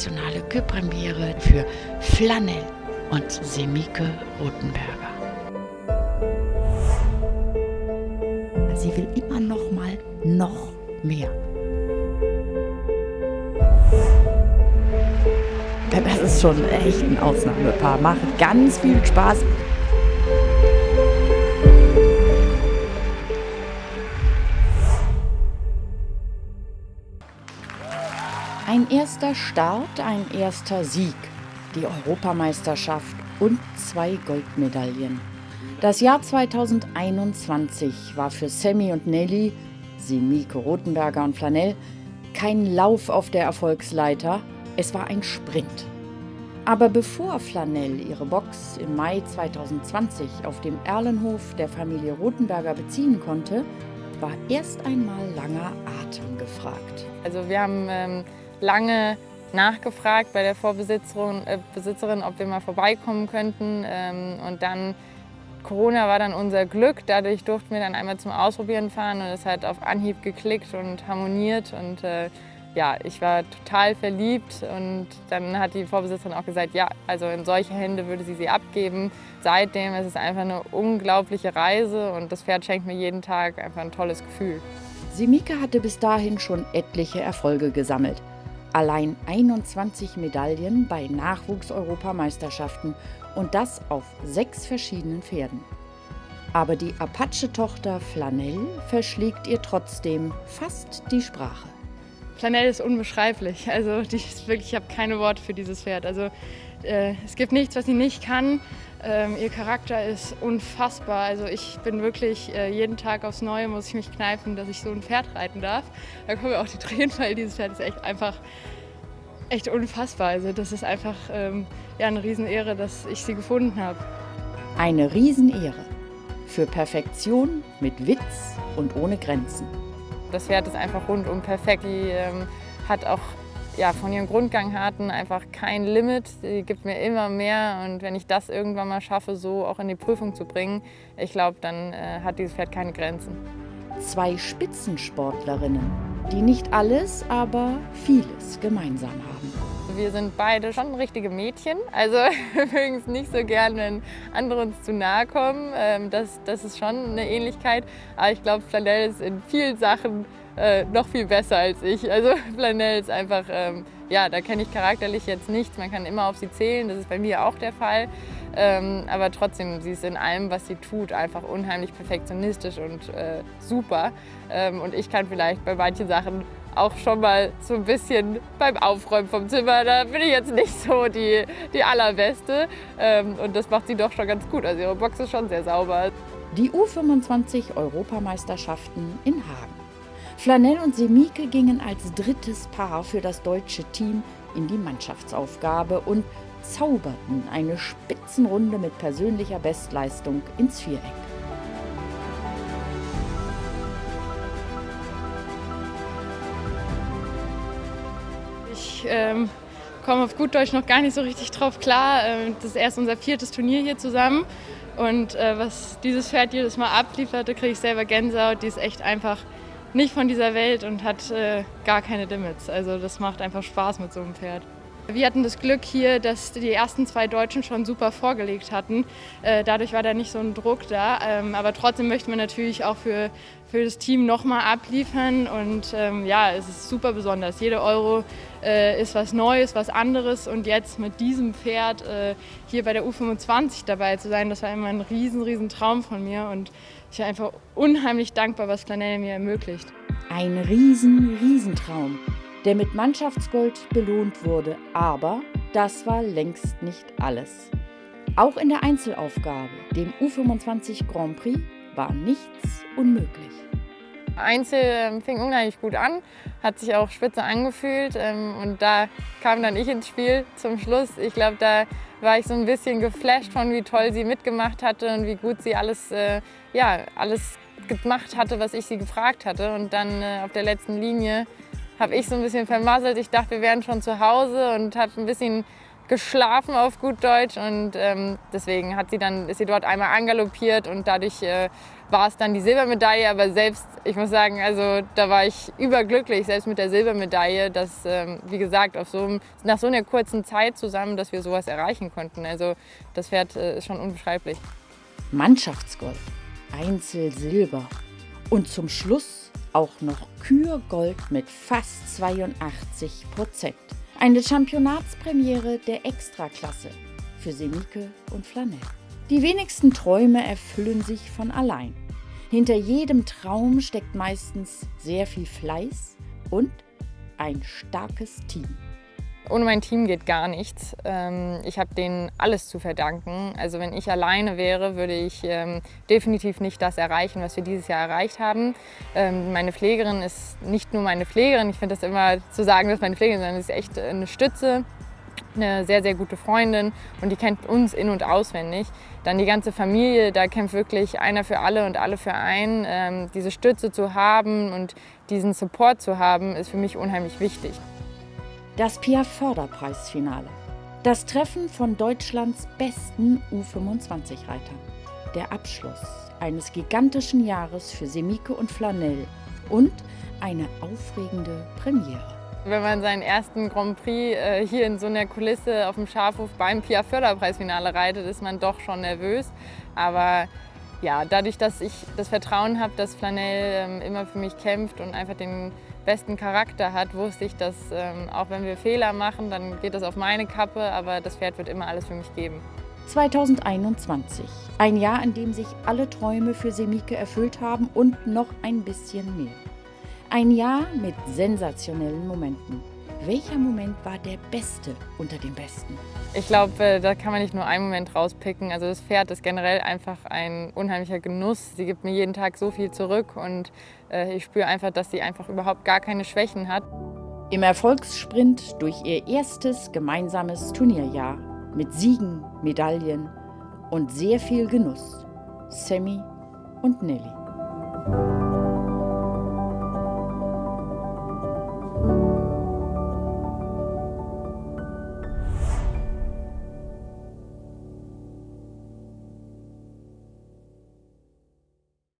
internationale Küpremiere für Flanell und Semike Rothenberger. Sie will immer noch mal noch mehr. Das ist schon echt ein Ausnahmepaar. Macht ganz viel Spaß. Ein erster Start, ein erster Sieg, die Europameisterschaft und zwei Goldmedaillen. Das Jahr 2021 war für Sammy und Nelly, Semike Rothenberger und Flanell, kein Lauf auf der Erfolgsleiter, es war ein Sprint. Aber bevor Flanell ihre Box im Mai 2020 auf dem Erlenhof der Familie Rothenberger beziehen konnte, war erst einmal langer Atem gefragt. Also wir haben ähm, lange nachgefragt bei der Vorbesitzerin, äh, Besitzerin, ob wir mal vorbeikommen könnten. Ähm, und dann, Corona war dann unser Glück. Dadurch durften wir dann einmal zum Ausprobieren fahren und es hat auf Anhieb geklickt und harmoniert. Und äh, ja, ich war total verliebt und dann hat die Vorbesitzerin auch gesagt, ja, also in solche Hände würde sie sie abgeben. Seitdem ist es einfach eine unglaubliche Reise und das Pferd schenkt mir jeden Tag einfach ein tolles Gefühl. Simike hatte bis dahin schon etliche Erfolge gesammelt. Allein 21 Medaillen bei Nachwuchs-Europameisterschaften und das auf sechs verschiedenen Pferden. Aber die Apache-Tochter Flanell verschlägt ihr trotzdem fast die Sprache. Flanell ist unbeschreiblich. Also die ist wirklich, ich habe keine Worte für dieses Pferd. Also äh, es gibt nichts, was sie nicht kann. Ähm, ihr Charakter ist unfassbar. Also ich bin wirklich äh, jeden Tag aufs Neue muss ich mich kneifen, dass ich so ein Pferd reiten darf. Da kommen mir auch die Tränen, weil dieses Pferd ist echt einfach echt unfassbar. Also das ist einfach ähm, ja, eine Riesenehre, dass ich sie gefunden habe. Eine Riesenehre. Für Perfektion mit Witz und ohne Grenzen. Das Pferd ist einfach rundum perfekt. Die ähm, hat auch ja, von ihren Grundgangharten einfach kein Limit. Sie gibt mir immer mehr und wenn ich das irgendwann mal schaffe, so auch in die Prüfung zu bringen, ich glaube, dann äh, hat dieses Pferd keine Grenzen. Zwei Spitzensportlerinnen, die nicht alles, aber vieles gemeinsam haben. Wir sind beide schon richtige Mädchen, also wir mögen es nicht so gern, wenn andere uns zu nahe kommen. Ähm, das, das ist schon eine Ähnlichkeit, aber ich glaube, Flanell ist in vielen Sachen äh, noch viel besser als ich. Also Flanell ist einfach, ähm, ja, da kenne ich charakterlich jetzt nichts. Man kann immer auf sie zählen, das ist bei mir auch der Fall. Ähm, aber trotzdem, sie ist in allem, was sie tut, einfach unheimlich perfektionistisch und äh, super. Ähm, und ich kann vielleicht bei manchen Sachen auch schon mal so ein bisschen beim Aufräumen vom Zimmer, da bin ich jetzt nicht so die, die allerbeste. Ähm, und das macht sie doch schon ganz gut. Also ihre Box ist schon sehr sauber. Die U25 Europameisterschaften in Hagen. Flanell und Semike gingen als drittes Paar für das deutsche Team in die Mannschaftsaufgabe und zauberten eine Spitzenrunde mit persönlicher Bestleistung ins Viereck. Ich ähm, komme auf gut Deutsch noch gar nicht so richtig drauf klar. Ähm, das ist erst unser viertes Turnier hier zusammen. Und äh, was dieses Pferd jedes Mal ablieferte, kriege ich selber Gänsehaut. Die ist echt einfach nicht von dieser Welt und hat äh, gar keine Limits. Also das macht einfach Spaß mit so einem Pferd. Wir hatten das Glück hier, dass die ersten zwei Deutschen schon super vorgelegt hatten. Äh, dadurch war da nicht so ein Druck da. Ähm, aber trotzdem möchte man natürlich auch für, für das Team nochmal abliefern. Und ähm, ja, es ist super besonders. Jede Euro äh, ist was Neues, was anderes. Und jetzt mit diesem Pferd äh, hier bei der U25 dabei zu sein, das war immer ein riesen, riesen Traum von mir. Und ich bin einfach unheimlich dankbar, was Flanell mir ermöglicht. Ein riesen, Riesentraum, der mit Mannschaftsgold belohnt wurde. Aber das war längst nicht alles. Auch in der Einzelaufgabe, dem U25 Grand Prix, war nichts unmöglich. Einzel ähm, fing unheimlich gut an, hat sich auch spitze angefühlt ähm, und da kam dann ich ins Spiel zum Schluss. Ich glaube, da war ich so ein bisschen geflasht von, wie toll sie mitgemacht hatte und wie gut sie alles, äh, ja, alles gemacht hatte, was ich sie gefragt hatte. Und dann äh, auf der letzten Linie habe ich so ein bisschen vermasselt. Ich dachte, wir wären schon zu Hause und habe ein bisschen geschlafen auf gut Deutsch und ähm, deswegen hat sie dann, ist sie dort einmal angaloppiert und dadurch äh, war es dann die Silbermedaille, aber selbst, ich muss sagen, also da war ich überglücklich, selbst mit der Silbermedaille, dass, ähm, wie gesagt, auf so, nach so einer kurzen Zeit zusammen, dass wir sowas erreichen konnten. Also das Pferd äh, ist schon unbeschreiblich. Mannschaftsgold, Einzelsilber und zum Schluss auch noch Kürgold mit fast 82 Prozent. Eine Championatspremiere der Extraklasse für Semike und Flanell. Die wenigsten Träume erfüllen sich von allein. Hinter jedem Traum steckt meistens sehr viel Fleiß und ein starkes Team. Ohne mein Team geht gar nichts. Ähm, ich habe denen alles zu verdanken. Also wenn ich alleine wäre, würde ich ähm, definitiv nicht das erreichen, was wir dieses Jahr erreicht haben. Ähm, meine Pflegerin ist nicht nur meine Pflegerin. Ich finde das immer zu sagen, dass meine Pflegerin sondern sie ist echt eine Stütze eine sehr, sehr gute Freundin und die kennt uns in- und auswendig. Dann die ganze Familie, da kämpft wirklich einer für alle und alle für einen. Diese Stütze zu haben und diesen Support zu haben, ist für mich unheimlich wichtig. Das PIA-Förderpreisfinale. Das Treffen von Deutschlands besten U25-Reitern. Der Abschluss eines gigantischen Jahres für Semike und Flanell und eine aufregende Premiere. Wenn man seinen ersten Grand Prix äh, hier in so einer Kulisse auf dem Schafhof beim PIA Förderpreisfinale reitet, ist man doch schon nervös. Aber ja, dadurch, dass ich das Vertrauen habe, dass Flanell ähm, immer für mich kämpft und einfach den besten Charakter hat, wusste ich, dass ähm, auch wenn wir Fehler machen, dann geht das auf meine Kappe, aber das Pferd wird immer alles für mich geben. 2021, ein Jahr, in dem sich alle Träume für Semike erfüllt haben und noch ein bisschen mehr. Ein Jahr mit sensationellen Momenten. Welcher Moment war der beste unter den besten? Ich glaube, äh, da kann man nicht nur einen Moment rauspicken. Also das Pferd ist generell einfach ein unheimlicher Genuss. Sie gibt mir jeden Tag so viel zurück und äh, ich spüre einfach, dass sie einfach überhaupt gar keine Schwächen hat. Im Erfolgssprint durch ihr erstes gemeinsames Turnierjahr mit Siegen, Medaillen und sehr viel Genuss. Sammy und Nelly.